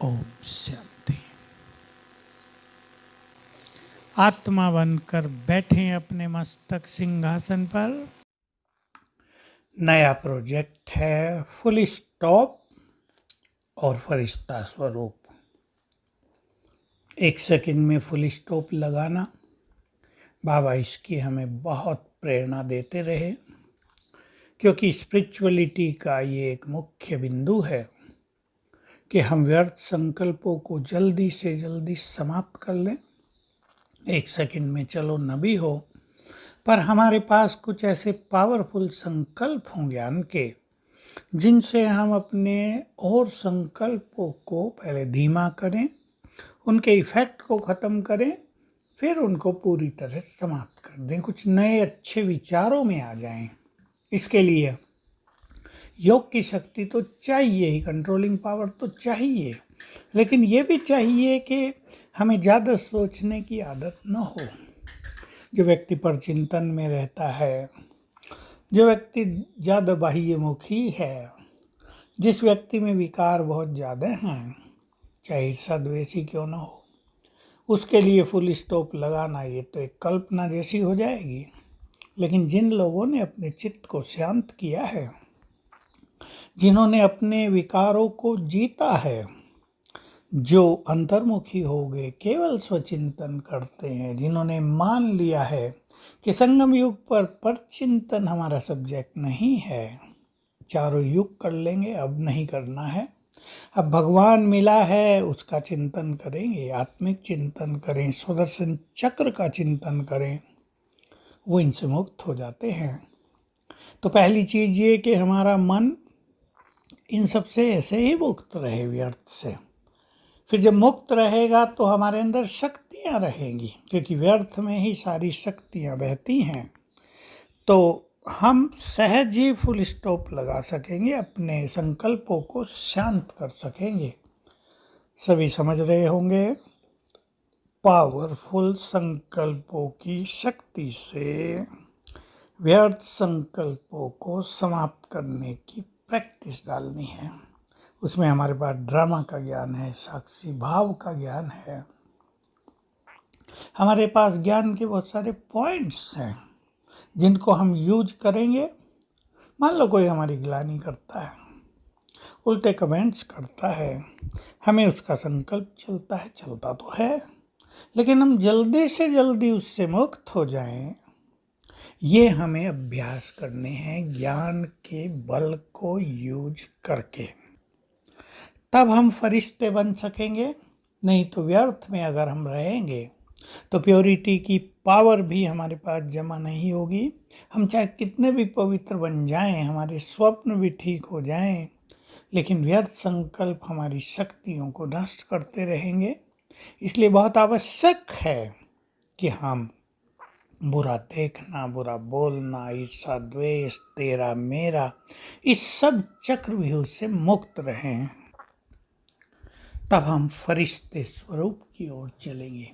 ओम शांति। आत्मा बनकर बैठे अपने मस्तक सिंहासन पर। नया प्रोजेक्ट है, फुल स्टॉप और फरिश्ता स्वरूप। एक सेकंड में फुल स्टॉप लगाना, बाबा इसकी हमें बहुत प्रेरणा देते रहे, क्योंकि स्पिरिचुअलिटी का ये एक मुख्य बिंदु है। कि हम व्यर्थ संकल्पों को जल्दी से जल्दी समाप्त कर लें। एक सेकंड में चलो न भी हो, पर हमारे पास कुछ ऐसे पावरफुल संकल्प हों ज्ञान के जिनसे हम अपने और संकल्पों को पहले धीमा करें, उनके इफ़ेक्ट को ख़त्म करें, फिर उनको पूरी तरह समाप्त कर दें। कुछ नए अच्छे विचारों में आ जाएँ। इसके लिए योग की शक्ति तो चाहिए ही कंट्रोलिंग पावर तो चाहिए। लेकिन ये भी चाहिए कि हमें ज़्यादा सोचने की आदत न हो। जो व्यक्ति पर चिंतन में रहता है, जो व्यक्ति ज़्यादा बाह्यमुखी है, जिस व्यक्ति में विकार बहुत ज़्यादा हैं, चाहे ईर्षा द्वेषी क्यों ना हो, उसके लिए फुल स्टॉप लगाना ये तो एक कल्पना जैसी हो जाएगी। लेकिन जिन लोगों ने अपने चित्त को शांत किया है जिन्होंने अपने विकारों को जीता है, जो अंतर्मुखी हो गए, केवल स्वचिंतन करते हैं, जिन्होंने मान लिया है कि संगम युग पर परचिंतन हमारा सब्जेक्ट नहीं है। चारों युग कर लेंगे, अब नहीं करना है। अब भगवान मिला है, उसका चिंतन करेंगे, आत्मिक चिंतन करें, सुदर्शन चक्र का चिंतन करें, वो इनसे मुक्त हो जाते हैं। तो पहली चीज़ ये कि हमारा मन इन सबसे ऐसे ही मुक्त रहे व्यर्थ से। फिर जब मुक्त रहेगा तो हमारे अंदर शक्तियाँ रहेंगी, क्योंकि व्यर्थ में ही सारी शक्तियाँ बहती हैं। तो हम सहज ही फुल स्टॉप लगा सकेंगे, अपने संकल्पों को शांत कर सकेंगे। सभी समझ रहे होंगे? पावरफुल संकल्पों की शक्ति से व्यर्थ संकल्पों को समाप्त करने की प्रैक्टिस डालनी है। उसमें हमारे पास ड्रामा का ज्ञान है, साक्षी भाव का ज्ञान है। हमारे पास ज्ञान के बहुत सारे पॉइंट्स हैं, जिनको हम यूज़ करेंगे। मान लो कोई हमारी गिलानी करता है, उल्टे कमेंट्स करता है, हमें उसका संकल्प चलता है, चलता तो है, लेकिन हम जल्दी से जल्दी उससे मुक्त हो जाएँ। ये हमें अभ्यास करने हैं ज्ञान के बल को यूज़ करके। तब हम फरिश्ते बन सकेंगे, नहीं तो व्यर्थ में अगर हम रहेंगे तो प्योरिटी की पावर भी हमारे पास जमा नहीं होगी। हम चाहे कितने भी पवित्र बन जाएँ, हमारे स्वप्न भी ठीक हो जाएँ, लेकिन व्यर्थ संकल्प हमारी शक्तियों को नष्ट करते रहेंगे। इसलिए बहुत आवश्यक है कि हम बुरा देखना, बुरा बोलना ईर्षा द्वेष, तेरा, मेरा, इस सब चक्रव्यूह से मुक्त रहें। तब हम फरिश्ते स्वरूप की ओर चलेंगे।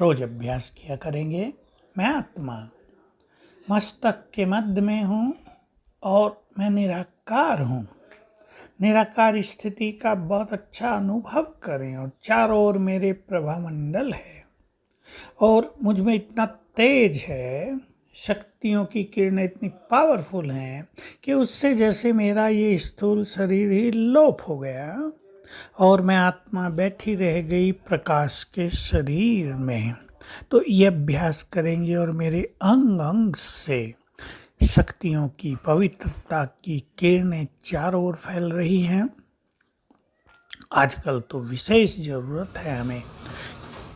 रोज अभ्यास किया करेंगे। मैं आत्मा, मस्तक के मध्य में हूँ और मैं निराकार हूँ। निराकार स्थिति का बहुत अच्छा अनुभव करें और चारों ओर मेरे प्रभा मंडल है। और मुझमें इतना तेज है, शक्तियों की किरणें इतनी पावरफुल हैं कि उससे जैसे मेरा ये स्थूल शरीर ही लोप हो गया और मैं आत्मा बैठी रह गई प्रकाश के शरीर में। तो ये अभ्यास करेंगे और मेरे अंग अंग से शक्तियों की पवित्रता की किरणें चारों ओर फैल रही हैं। आजकल तो विशेष ज़रूरत है हमें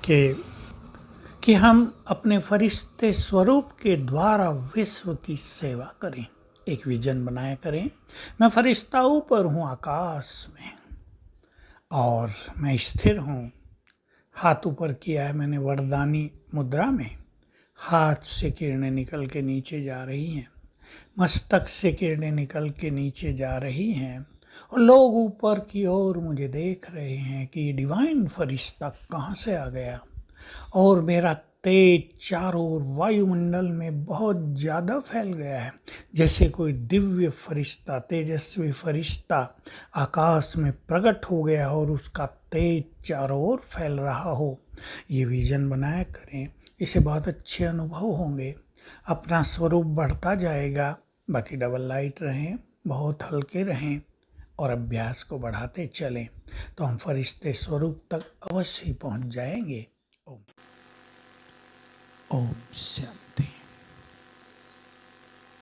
कि कि हम अपने फरिश्ते स्वरूप के द्वारा विश्व की सेवा करें, एक विजन बनाया करें। मैं फरिश्ता ऊपर हूँ, आकाश में, और मैं स्थिर हूँ। हाथ ऊपर किया है मैंने वरदानी मुद्रा में। हाथ से किरणें निकल के नीचे जा रही हैं। मस्तक से किरणें निकल के नीचे जा रही हैं। और लोग ऊपर की ओर मुझे देख रहे हैं कि डिवाइन फरिश्ता कहाँ से आ गया? और मेरा तेज चारों ओर वायुमंडल में बहुत ज़्यादा फैल गया है। जैसे कोई दिव्य फरिश्ता, तेजस्वी फरिश्ता आकाश में प्रकट हो गया और उसका तेज चारों ओर फैल रहा हो। ये विजन बनाया करें, इसे बहुत अच्छे अनुभव होंगे। अपना स्वरूप बढ़ता जाएगा, बाकी डबल लाइट रहें, बहुत हल्के रहें और अभ्यास को बढ़ाते चलें तो हम फरिश्ते स्वरूप तक अवश्य ही पहुँच जाएँगे। ओम शांति